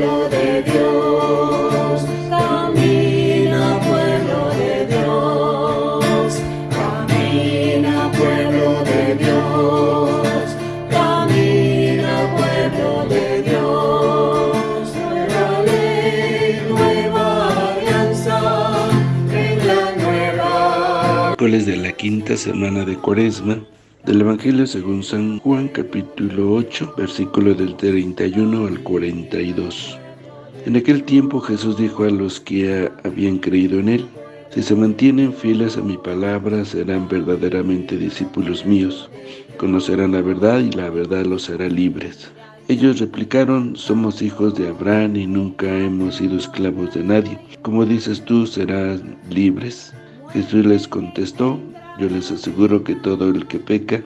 pueblo de Dios, camina pueblo de Dios, camina pueblo de Dios, camina pueblo de Dios, nueva ley, nueva alianza, en la nueva. Miércoles de la quinta semana de Cuaresma del Evangelio según San Juan capítulo 8 versículo del 31 al 42 En aquel tiempo Jesús dijo a los que habían creído en Él Si se mantienen fieles a mi palabra serán verdaderamente discípulos míos Conocerán la verdad y la verdad los hará libres ellos replicaron, somos hijos de Abraham y nunca hemos sido esclavos de nadie. Como dices tú, serán libres. Jesús les contestó, yo les aseguro que todo el que peca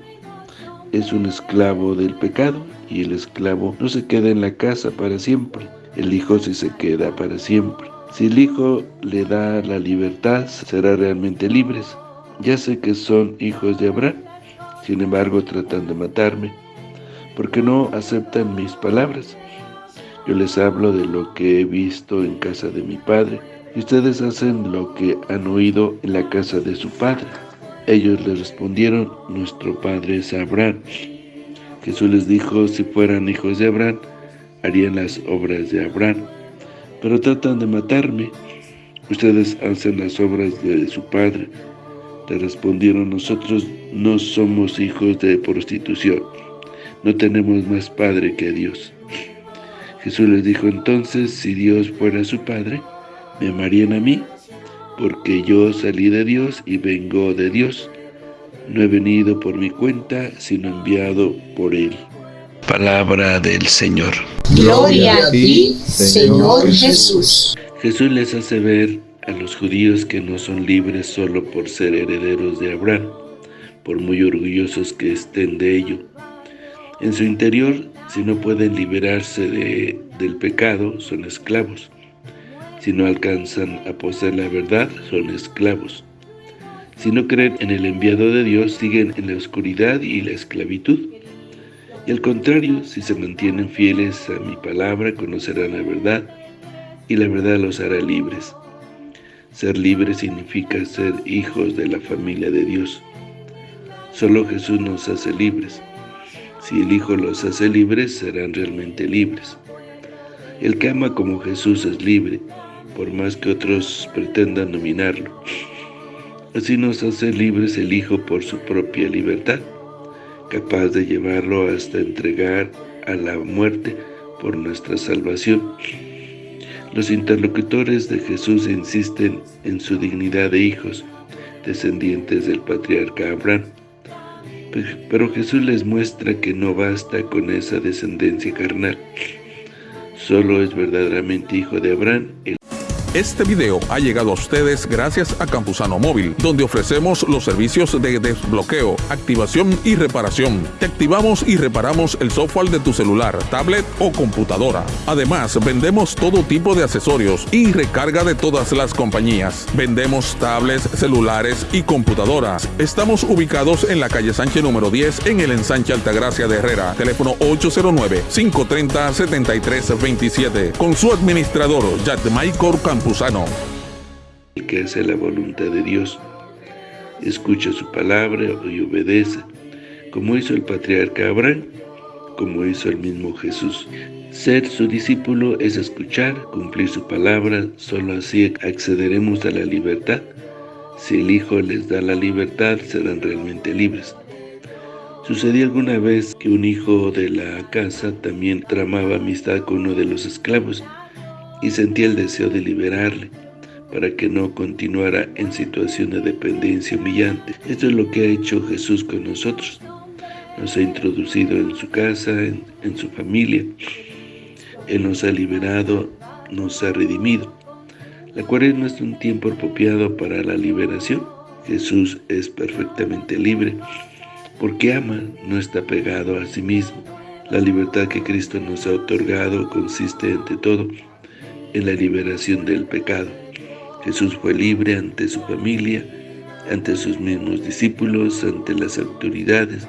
es un esclavo del pecado y el esclavo no se queda en la casa para siempre, el hijo sí se queda para siempre. Si el hijo le da la libertad, será realmente libres. Ya sé que son hijos de Abraham, sin embargo tratan de matarme, porque no aceptan mis palabras. Yo les hablo de lo que he visto en casa de mi padre, y ustedes hacen lo que han oído en la casa de su padre. Ellos le respondieron, nuestro padre es Abraham. Jesús les dijo, si fueran hijos de Abraham, harían las obras de Abraham. Pero tratan de matarme. Ustedes hacen las obras de su padre. Le respondieron, nosotros no somos hijos de prostitución. No tenemos más padre que Dios. Jesús les dijo entonces, si Dios fuera su padre, ¿me amarían a mí? porque yo salí de Dios y vengo de Dios. No he venido por mi cuenta, sino enviado por Él. Palabra del Señor. Gloria a ti, Señor Jesús. Jesús les hace ver a los judíos que no son libres solo por ser herederos de Abraham, por muy orgullosos que estén de ello. En su interior, si no pueden liberarse de, del pecado, son esclavos. Si no alcanzan a poseer la verdad, son esclavos. Si no creen en el enviado de Dios, siguen en la oscuridad y la esclavitud. Y al contrario, si se mantienen fieles a mi palabra, conocerán la verdad, y la verdad los hará libres. Ser libres significa ser hijos de la familia de Dios. Solo Jesús nos hace libres. Si el Hijo los hace libres, serán realmente libres. El que ama como Jesús es libre, por más que otros pretendan dominarlo. Así nos hace libres el Hijo por su propia libertad, capaz de llevarlo hasta entregar a la muerte por nuestra salvación. Los interlocutores de Jesús insisten en su dignidad de hijos, descendientes del patriarca Abraham. Pero Jesús les muestra que no basta con esa descendencia carnal. Solo es verdaderamente hijo de Abraham el este video ha llegado a ustedes gracias a Campusano Móvil, donde ofrecemos los servicios de desbloqueo, activación y reparación. Te activamos y reparamos el software de tu celular, tablet o computadora. Además, vendemos todo tipo de accesorios y recarga de todas las compañías. Vendemos tablets, celulares y computadoras. Estamos ubicados en la calle Sánchez número 10 en el ensanche Altagracia de Herrera. Teléfono 809-530-7327. Con su administrador, Michael El que hace la voluntad de Dios, escucha su palabra y obedece, como hizo el patriarca Abraham, como hizo el mismo Jesús. Ser su discípulo es escuchar, cumplir su palabra, solo así accederemos a la libertad. Si el Hijo les da la libertad, serán realmente libres. Sucedió alguna vez que un hijo de la casa también tramaba amistad con uno de los esclavos, y sentía el deseo de liberarle para que no continuara en situación de dependencia humillante. Esto es lo que ha hecho Jesús con nosotros. Nos ha introducido en su casa, en, su familia. Él nos ha liberado, nos ha redimido. La cuaresma es un tiempo apropiado para la liberación. Jesús es perfectamente libre porque ama, no está pegado a sí mismo. La libertad que Cristo nos ha otorgado consiste ante todo en la liberación del pecado. Jesús fue libre ante su familia, ante sus mismos discípulos, ante las autoridades,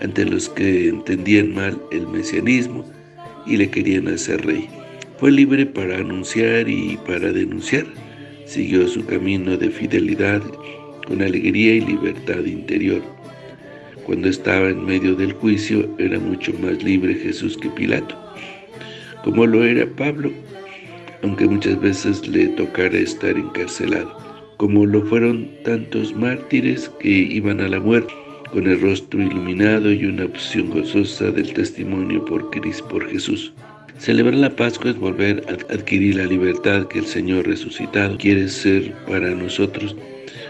ante los que entendían mal el mesianismo y le querían hacer rey. Fue libre para anunciar y para denunciar. Siguió su camino de fidelidad con alegría y libertad interior. Cuando estaba en medio del juicio, era mucho más libre Jesús que Pilato, como lo era Pablo, aunque muchas veces le tocara estar encarcelado, como lo fueron tantos mártires que iban a la muerte, con el rostro iluminado y una opción gozosa del testimonio por Cristo, por Jesús. Celebrar la Pascua es volver a adquirir la libertad que el Señor resucitado quiere ser para nosotros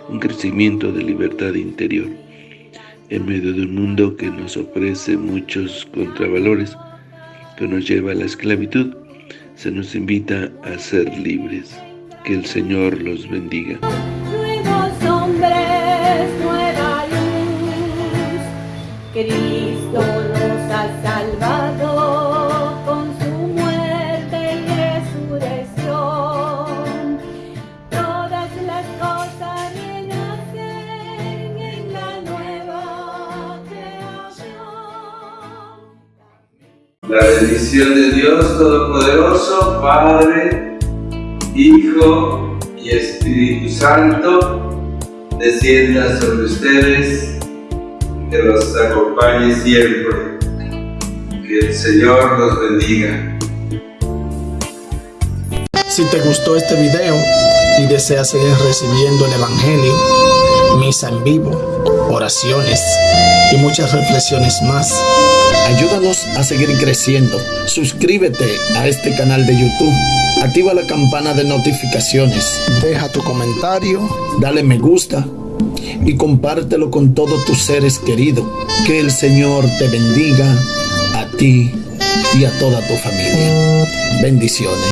un crecimiento de libertad interior. En medio de un mundo que nos ofrece muchos contravalores, que nos lleva a la esclavitud, se nos invita a ser libres. Que el Señor los bendiga. Nuevos hombres, nueva luz, Cristo nos ha salvado La bendición de Dios Todopoderoso, Padre, Hijo y Espíritu Santo, descienda sobre ustedes, que los acompañe siempre. Que el Señor los bendiga. Si te gustó este video y deseas seguir recibiendo el Evangelio, misa en vivo, oraciones y muchas reflexiones más, ayúdanos a seguir creciendo. Suscríbete a este canal de YouTube, activa la campana de notificaciones, deja tu comentario, dale me gusta y compártelo con todos tus seres queridos. Que el Señor te bendiga a ti y a toda tu familia. Bendiciones.